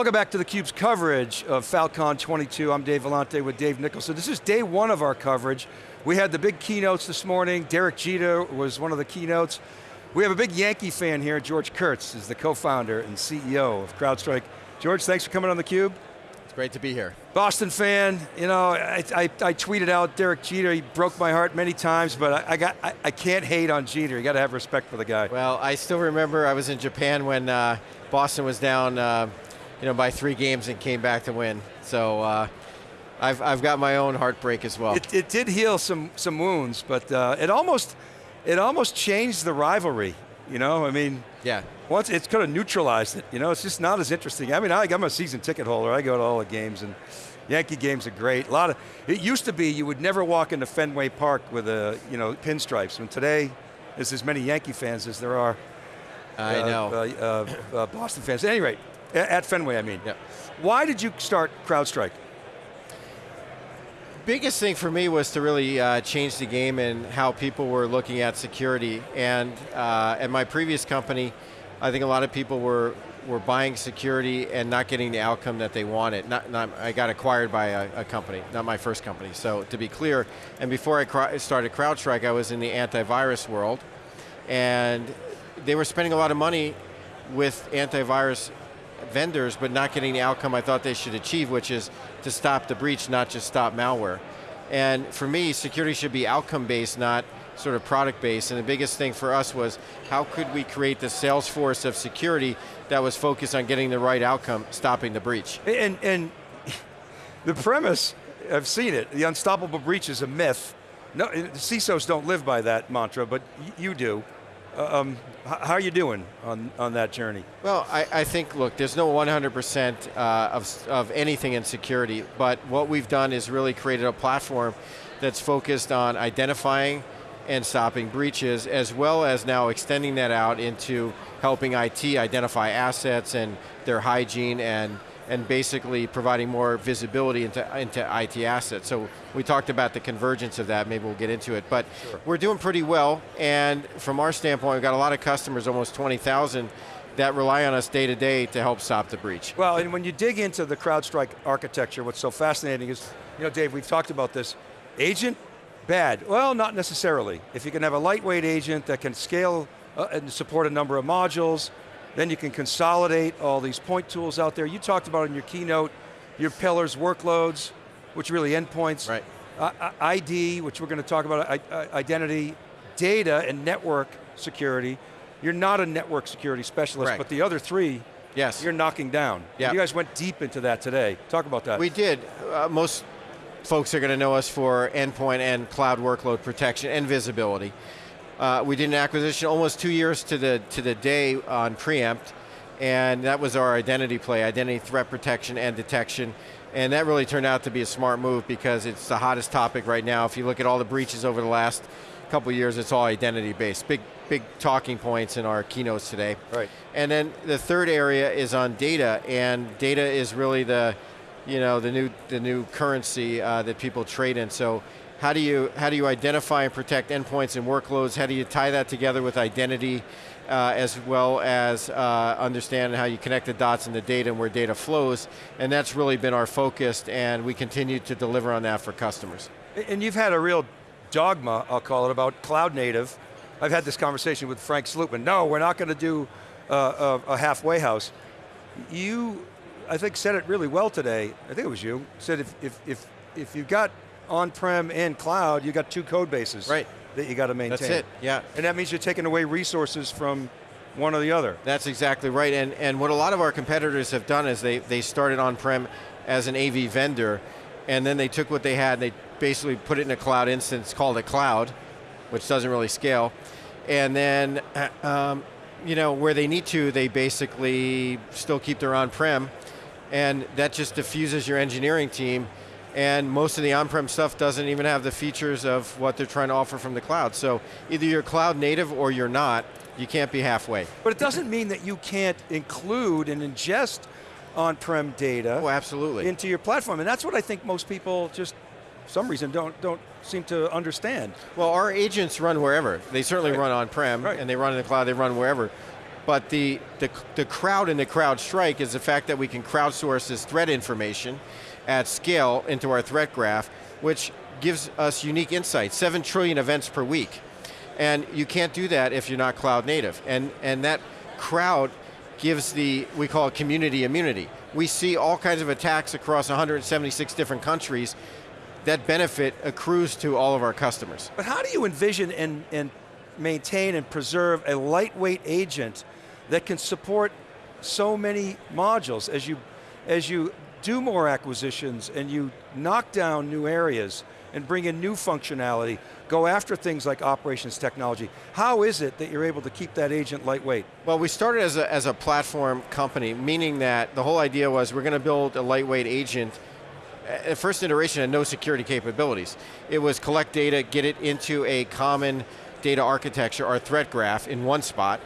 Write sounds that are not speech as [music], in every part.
Welcome back to theCUBE's coverage of Falcon 22. I'm Dave Vellante with Dave Nicholson. This is day one of our coverage. We had the big keynotes this morning. Derek Jeter was one of the keynotes. We have a big Yankee fan here. George Kurtz is the co-founder and CEO of CrowdStrike. George, thanks for coming on theCUBE. It's great to be here. Boston fan, you know, I, I, I tweeted out Derek Jeter, he broke my heart many times, but I, I got, I, I, can't hate on Jeter, you got to have respect for the guy. Well, I still remember I was in Japan when uh, Boston was down uh, you know, by three games and came back to win. So uh, I've, I've got my own heartbreak as well. It, it did heal some, some wounds, but uh, it almost it almost changed the rivalry. You know, I mean, yeah. Once it's kind of neutralized it. You know, it's just not as interesting. I mean, I, I'm a season ticket holder. I go to all the games and. Yankee games are great. A lot of, it used to be you would never walk into Fenway Park with a, you know, pinstripes. And today, there's as many Yankee fans as there are I uh, know. Uh, uh, Boston fans. At any rate, at Fenway, I mean. Yeah. Why did you start CrowdStrike? Biggest thing for me was to really uh, change the game and how people were looking at security. And uh, at my previous company, I think a lot of people were were buying security and not getting the outcome that they wanted. Not, not I got acquired by a, a, company, not my first company. So to be clear, and before I started CrowdStrike, I was in the antivirus world, and they were spending a lot of money with antivirus vendors, but not getting the outcome I thought they should achieve, which is to stop the breach, not just stop malware. And for me, security should be outcome-based, not sort of product-based, and the biggest thing for us was, how could we create the sales force of security that was focused on getting the right outcome, stopping the breach? And, and [laughs] the premise, I've seen it, the unstoppable breach is a myth. No, CISOs don't live by that mantra, but you do. Uh, um, how are you doing on, on that journey? Well, I, I think, look, there's no 100% uh, of, of anything in security, but what we've done is really created a platform that's focused on identifying and stopping breaches, as well as now extending that out into helping IT identify assets and their hygiene and and basically providing more visibility into, into IT assets. So we talked about the convergence of that, maybe we'll get into it, but sure. we're doing pretty well, and from our standpoint, we've got a lot of customers, almost 20,000, that rely on us day to day to help stop the breach. Well, and when you dig into the CrowdStrike architecture, what's so fascinating is, you know, Dave, we've talked about this, agent, bad. Well, not necessarily. If you can have a lightweight agent that can scale uh, and support a number of modules, then you can consolidate all these point tools out there. You talked about in your keynote, your pillars, workloads, which really endpoints. Right. Uh, ID, which we're going to talk about, identity, data, and network security. You're not a network security specialist, Correct. but the other three, yes. you're knocking down. Yep. You guys went deep into that today. Talk about that. We did. Uh, most folks are going to know us for endpoint and cloud workload protection and visibility. Uh, we did an acquisition almost two years to the, to the day on Preempt, and that was our identity play, identity threat protection and detection. And that really turned out to be a smart move because it's the hottest topic right now. If you look at all the breaches over the last couple years, it's all identity based. Big, big talking points in our keynotes today. Right. And then the third area is on data, and data is really the, you know, the new, the new currency uh, that people trade in. So how do you, how do you identify and protect endpoints and workloads? How do you tie that together with identity uh, as well as uh, understand how you connect the dots in the data and where data flows? And that's really been our focus and we continue to deliver on that for customers. And you've had a real dogma, I'll call it, about cloud native. I've had this conversation with Frank Slootman. No, we're not going to do uh, a, a halfway house. You, I think, said it really well today. I think it was you. Said if, if, if, if you've got on-prem and cloud, you got two code bases. Right. That you got to maintain. That's it, yeah. And that means you're taking away resources from one or the other. That's exactly right, and, and what a lot of our competitors have done is they, they started on-prem as an AV vendor, and then they took what they had they basically put it in a cloud instance, called it cloud, which doesn't really scale, and then, [clears throat] um, you know, where they need to, they basically still keep their on-prem, and that just diffuses your engineering team and most of the on-prem stuff doesn't even have the features of what they're trying to offer from the cloud. So either you're cloud native or you're not, you can't be halfway. But it doesn't mean that you can't include and ingest on-prem data oh, absolutely. into your platform, and that's what I think most people just, for some reason, don't, don't seem to understand. Well, our agents run wherever. They certainly right. run on-prem, right. and they run in the cloud, they run wherever. But the, the, the crowd in the CrowdStrike is the fact that we can crowdsource this threat information at scale into our threat graph, which gives us unique insights, seven trillion events per week. And you can't do that if you're not cloud native. And, and that crowd gives the, we call it community immunity. We see all kinds of attacks across 176 different countries that benefit accrues to all of our customers. But how do you envision and, and maintain and preserve a lightweight agent that can support so many modules as you, as you do more acquisitions and you knock down new areas and bring in new functionality, go after things like operations technology. How is it that you're able to keep that agent lightweight? Well, we started as a, as a platform company, meaning that the whole idea was we're going to build a lightweight agent at first iteration had no security capabilities. It was collect data, get it into a common data architecture, our threat graph in one spot,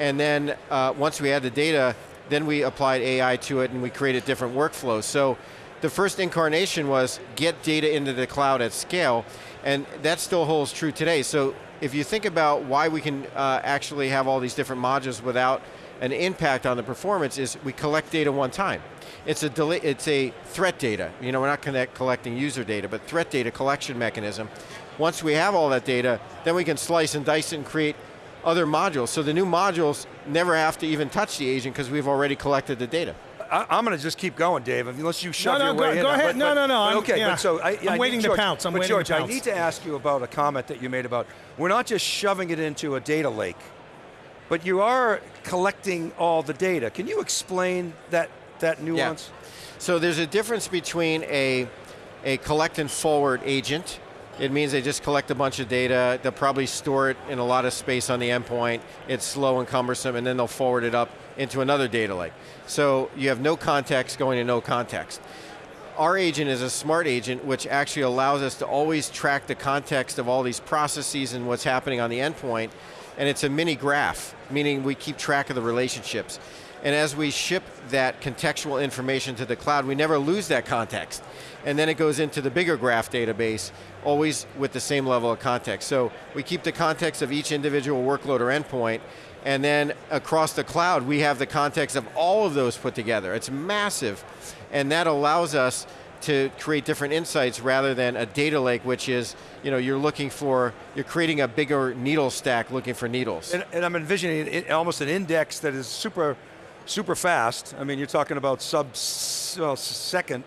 and then uh, once we had the data, then we applied AI to it and we created different workflows. So the first incarnation was get data into the cloud at scale, and that still holds true today. So if you think about why we can uh, actually have all these different modules without an impact on the performance is we collect data one time. It's a, it's a threat data. You know, we're not connect, collecting user data, but threat data collection mechanism. Once we have all that data, then we can slice and dice and create other modules. So the new modules never have to even touch the agent because we've already collected the data. I, am going to just keep going, Dave, unless you shove no, no, your go, way go in. Go ahead, but, no, but, no, no. okay, yeah. but so I, am waiting George, to pounce, I'm but waiting George, to pounce. I need to ask you about a comment that you made about, we're not just shoving it into a data lake, but you are collecting all the data. Can you explain that, that nuance? Yeah. So there's a difference between a, a collect and forward agent, it means they just collect a bunch of data, they'll probably store it in a lot of space on the endpoint, it's slow and cumbersome, and then they'll forward it up into another data lake. So you have no context going to no context. Our agent is a smart agent which actually allows us to always track the context of all these processes and what's happening on the endpoint, and it's a mini graph, meaning we keep track of the relationships. And as we ship that contextual information to the cloud, we never lose that context. And then it goes into the bigger graph database, always with the same level of context. So we keep the context of each individual workload or endpoint, and then across the cloud, we have the context of all of those put together. It's massive, and that allows us to create different insights rather than a data lake, which is, you know, you're looking for, you're creating a bigger needle stack looking for needles. And, and I'm envisioning it, almost an index that is super super fast. I mean, you're talking about sub well, second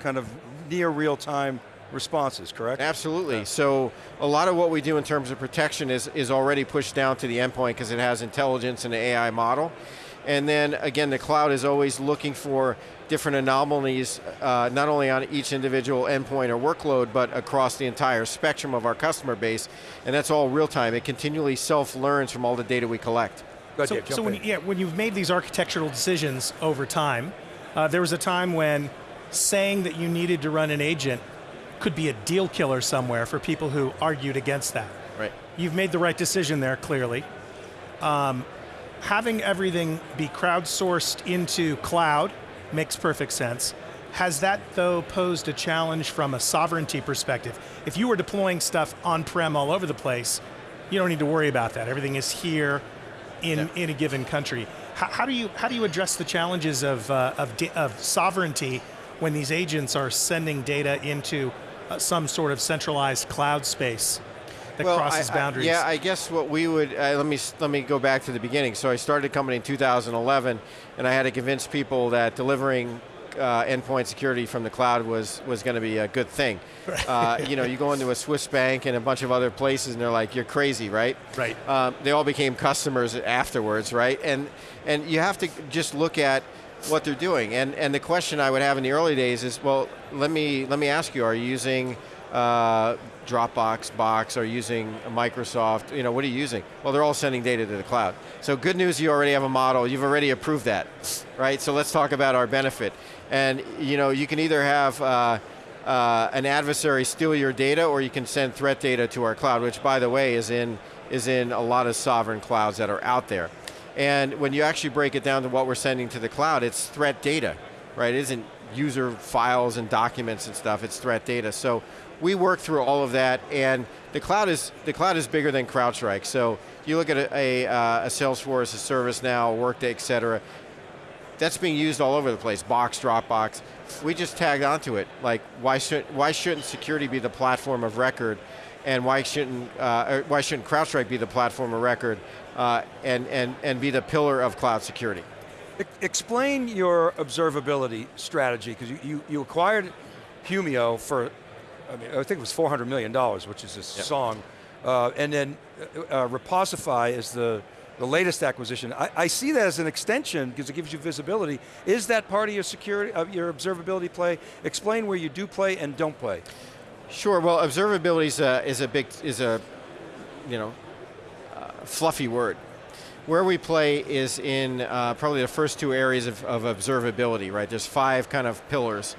kind of near real time responses, correct? Absolutely. Yeah. So a lot of what we do in terms of protection is, is already pushed down to the endpoint because it has intelligence and an AI model. And then again, the cloud is always looking for different anomalies, uh, not only on each individual endpoint or workload, but across the entire spectrum of our customer base. And that's all real time. It continually self-learns from all the data we collect. Go so, Dave, so when, yeah, when you've made these architectural decisions over time, uh, there was a time when saying that you needed to run an agent could be a deal killer somewhere for people who argued against that. Right. You've made the right decision there, clearly. Um, having everything be crowdsourced into cloud makes perfect sense. Has that, though, posed a challenge from a sovereignty perspective? If you were deploying stuff on-prem all over the place, you don't need to worry about that. Everything is here, in, yeah. in a given country. How, how, do you, how do you address the challenges of, uh, of, of, sovereignty when these agents are sending data into uh, some sort of centralized cloud space that well, crosses I, boundaries? I, yeah, I guess what we would, uh, let, me, let me go back to the beginning. So I started a company in 2011 and I had to convince people that delivering uh, endpoint security from the cloud was, was going to be a good thing. Uh, you know, you go into a Swiss bank and a bunch of other places and they're like, you're crazy, right? Right. Um, they all became customers afterwards, right? And, and you have to just look at what they're doing. And, and the question I would have in the early days is, well, let me, let me ask you, are you using uh, Dropbox, Box, are using Microsoft, you know, what are you using? Well, they're all sending data to the cloud. So good news, you already have a model, you've already approved that, right? So let's talk about our benefit. And you know, you can either have uh, uh, an adversary steal your data or you can send threat data to our cloud, which by the way is in, is in a lot of sovereign clouds that are out there. And when you actually break it down to what we're sending to the cloud, it's threat data, right? It isn't user files and documents and stuff, it's threat data. So we work through all of that and the cloud is, the cloud is bigger than CrowdStrike. So you look at a, a, uh, a Salesforce, a ServiceNow, Workday, et cetera, that's being used all over the place, Box, Dropbox. We just tagged onto it. Like, why, should, why shouldn't security be the platform of record and why shouldn't, uh, why shouldn't CrowdStrike be the platform of record uh, and, and, and be the pillar of cloud security? Explain your observability strategy, because you, you, you, acquired Humio for, I, mean, I think it was $400 million, which is a yep. song, uh, and then uh, uh, Reposify is the, the latest acquisition. I, I, see that as an extension because it gives you visibility. Is that part of your security, of your observability play? Explain where you do play and don't play. Sure, well observability is a, is a big, is a, you know, uh, fluffy word. Where we play is in uh, probably the first two areas of, of, observability, right? There's five kind of pillars.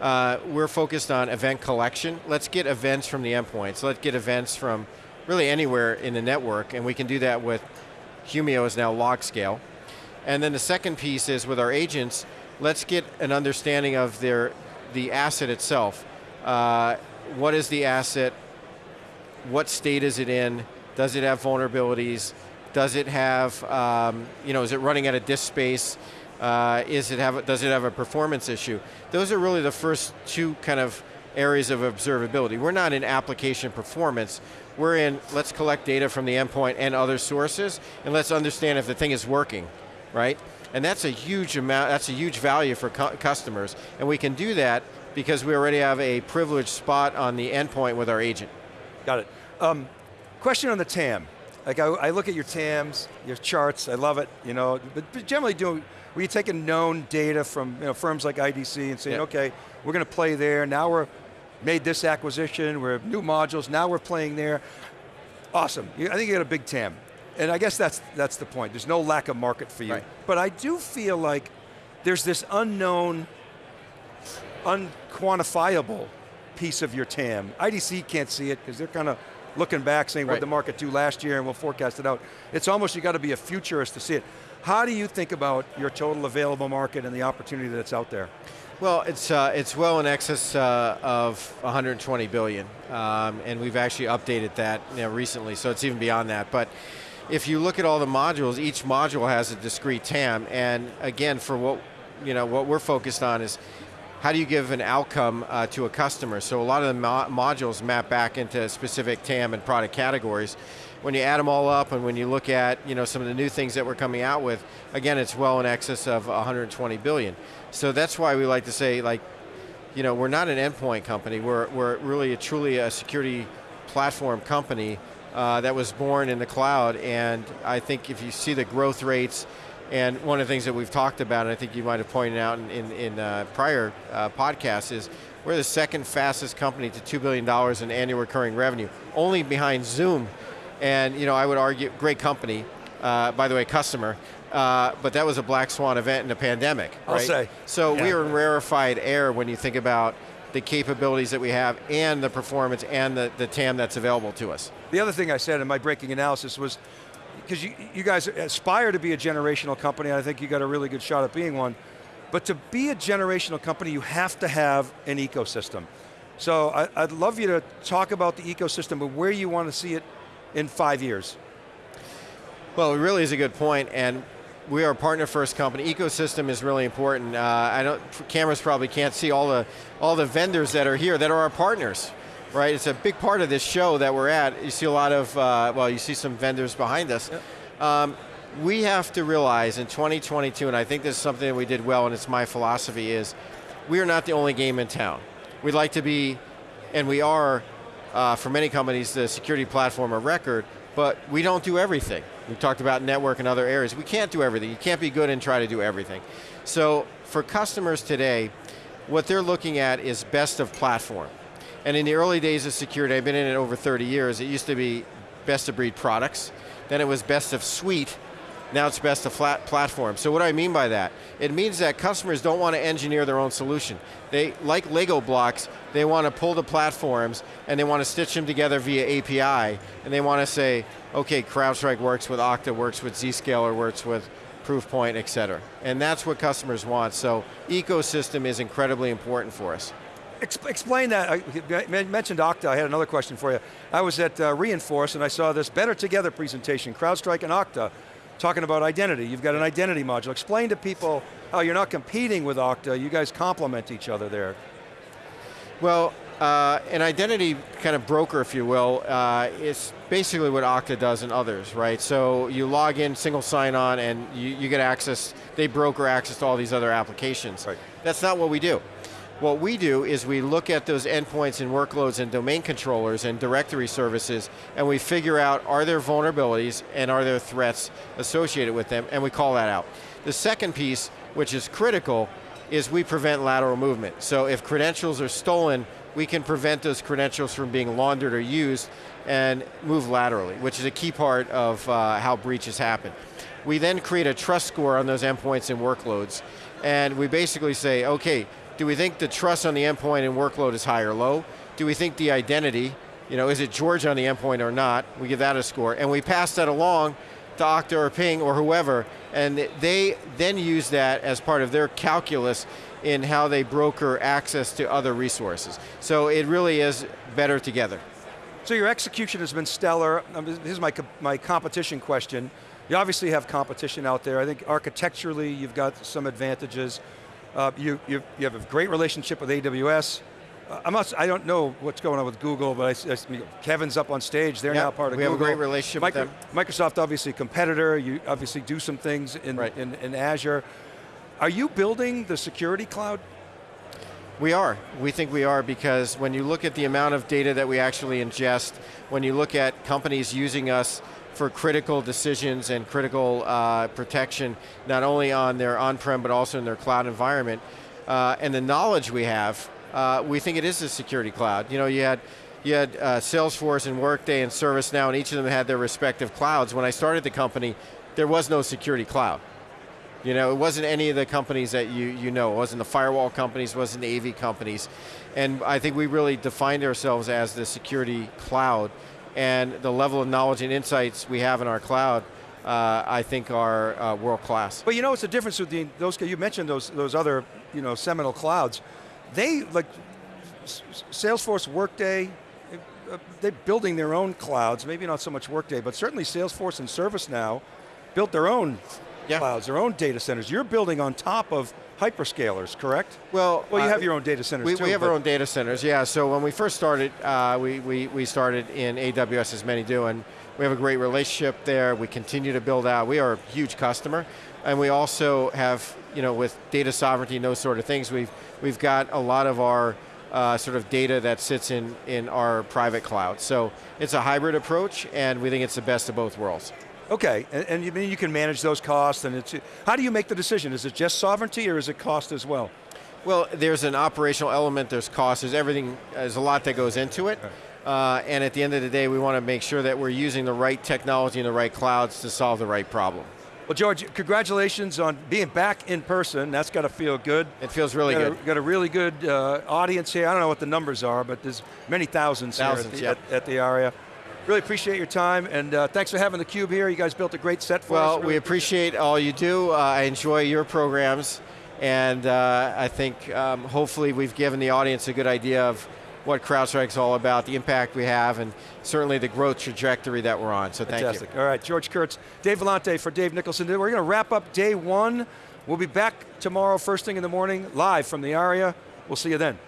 Uh, we're focused on event collection. Let's get events from the endpoints. Let's get events from really anywhere in the network, and we can do that with Humio is now LogScale. And then the second piece is with our agents, let's get an understanding of their the asset itself. Uh, what is the asset? What state is it in? Does it have vulnerabilities? Does it have, um, you know, is it running out of disk space? Uh, is it have, does it have a performance issue? Those are really the first two kind of areas of observability. We're not in application performance, we're in, let's collect data from the endpoint and other sources, and let's understand if the thing is working, right? And that's a huge amount, that's a huge value for cu customers, and we can do that because we already have a privileged spot on the endpoint with our agent. Got it. Um, question on the TAM. Like I, I, look at your TAMs, your charts, I love it, you know, but, but generally doing, were you taking known data from you know, firms like IDC and saying, yep. okay, we're going to play there, now we're made this acquisition, we're new modules, now we're playing there. Awesome, I think you got a big TAM. And I guess that's, that's the point, there's no lack of market for you. Right. But I do feel like there's this unknown, unquantifiable piece of your TAM. IDC can't see it because they're kind of looking back saying right. what the market do last year and we'll forecast it out. It's almost you got to be a futurist to see it. How do you think about your total available market and the opportunity that's out there? Well, it's uh, it's well in excess uh, of 120 billion, um, and we've actually updated that you know, recently, so it's even beyond that. But if you look at all the modules, each module has a discrete TAM, and again, for what you know, what we're focused on is how do you give an outcome uh, to a customer? So a lot of the mo modules map back into specific TAM and product categories. When you add them all up and when you look at you know, some of the new things that we're coming out with, again, it's well in excess of 120 billion. So that's why we like to say, like, you know, we're not an endpoint company. We're, we're really a, truly a security platform company uh, that was born in the cloud. And I think if you see the growth rates, and one of the things that we've talked about, and I think you might have pointed out in, in, in uh, prior uh, podcasts, is we're the second fastest company to $2 billion in annual recurring revenue, only behind Zoom. And you know, I would argue, great company, uh, by the way, customer, uh, but that was a black swan event in a pandemic, I'll right? say. So yeah. we are in rarefied air when you think about the capabilities that we have and the performance and the, the TAM that's available to us. The other thing I said in my breaking analysis was, because you, you guys aspire to be a generational company, and I think you got a really good shot at being one, but to be a generational company, you have to have an ecosystem. So I, would love you to talk about the ecosystem, but where you want to see it in five years. Well, it really is a good point, and we are a partner first company. Ecosystem is really important. Uh, I don't, cameras probably can't see all the, all the vendors that are here that are our partners, right? It's a big part of this show that we're at. You see a lot of, uh, well, you see some vendors behind us. Yep. Um, we have to realize in 2022, and I think this is something that we did well, and it's my philosophy, is we are not the only game in town. We'd like to be, and we are, uh, for many companies, the security platform of record, but we don't do everything. We talked about network and other areas. We can't do everything. You can't be good and try to do everything. So for customers today, what they're looking at is best of platform. And in the early days of security, I've been in it over 30 years, it used to be best of breed products, then it was best of suite, now it's best of flat platform. So what do I mean by that? It means that customers don't want to engineer their own solution. They, like Lego blocks, they want to pull the platforms and they want to stitch them together via API, and they want to say, okay, CrowdStrike works with Okta, works with Zscaler, works with Proofpoint, et cetera. And that's what customers want. So ecosystem is incredibly important for us. Exp explain that, I mentioned Okta, I had another question for you. I was at uh, Reinforce and I saw this Better Together presentation, CrowdStrike and Okta, talking about identity. You've got an identity module. Explain to people how you're not competing with Okta, you guys complement each other there. Well, uh, an identity kind of broker, if you will, uh, is basically what Okta does and others, right? So you log in, single sign-on, and you, you, get access, they broker access to all these other applications. Right. That's not what we do. What we do is we look at those endpoints and workloads and domain controllers and directory services, and we figure out are there vulnerabilities and are there threats associated with them, and we call that out. The second piece, which is critical, is we prevent lateral movement. So if credentials are stolen, we can prevent those credentials from being laundered or used and move laterally, which is a key part of uh, how breaches happen. We then create a trust score on those endpoints and workloads, and we basically say, okay, do we think the trust on the endpoint and workload is high or low? Do we think the identity, you know, is it George on the endpoint or not? We give that a score, and we pass that along to Okta or Ping or whoever, and they then use that as part of their calculus in how they broker access to other resources. So it really is better together. So your execution has been stellar. Um, this is my, my competition question. You obviously have competition out there. I think architecturally you've got some advantages. Uh, you, you, you have a great relationship with AWS. Uh, I'm not, I don't know what's going on with Google, but I, I, Kevin's up on stage, they're yep, now part of we Google. We have a great relationship Micro, with them. Microsoft obviously a competitor, you obviously do some things in, right. in, in Azure. Are you building the security cloud? We are. We think we are because when you look at the amount of data that we actually ingest, when you look at companies using us for critical decisions and critical uh, protection, not only on their on-prem but also in their cloud environment, uh, and the knowledge we have, uh, we think it is a security cloud. You know, you had you had uh, Salesforce and Workday and ServiceNow, and each of them had their respective clouds. When I started the company, there was no security cloud. You know, it wasn't any of the companies that you, you know. It wasn't the firewall companies, wasn't the AV companies. And I think we really defined ourselves as the security cloud. And the level of knowledge and insights we have in our cloud, uh, I think are uh, world class. But you know, it's the difference with the, those, you mentioned those, those other, you know, seminal clouds. They, like, Salesforce, Workday, uh, they're building their own clouds, maybe not so much Workday, but certainly Salesforce and ServiceNow built their own yeah. clouds, their own data centers. You're building on top of hyperscalers, correct? Well, well, you uh, have your own data centers we, too. We have our own data centers, yeah. So when we first started, uh, we, we, we started in AWS, as many do, and we have a great relationship there. We continue to build out. We are a huge customer, and we also have, you know, with data sovereignty and those sort of things, we've, we've got a lot of our uh, sort of data that sits in, in our private cloud. So it's a hybrid approach, and we think it's the best of both worlds. Okay, and, and you mean you can manage those costs, and it's, how do you make the decision? Is it just sovereignty, or is it cost as well? Well, there's an operational element, there's cost, there's everything, there's a lot that goes into it. Uh, and at the end of the day, we want to make sure that we're using the right technology and the right clouds to solve the right problem. Well, George, congratulations on being back in person. That's got to feel good. It feels really got good. A, got a really good uh, audience here. I don't know what the numbers are, but there's many thousands, thousands here at the, at, at the ARIA. Really appreciate your time, and uh, thanks for having theCUBE here. You guys built a great set for well, us. Well, we appreciate all you do. Uh, I enjoy your programs, and uh, I think um, hopefully we've given the audience a good idea of what CrowdStrike's all about, the impact we have, and certainly the growth trajectory that we're on, so Fantastic. thank you. All right, George Kurtz, Dave Vellante for Dave Nicholson. We're going to wrap up day one. We'll be back tomorrow first thing in the morning, live from the ARIA. We'll see you then.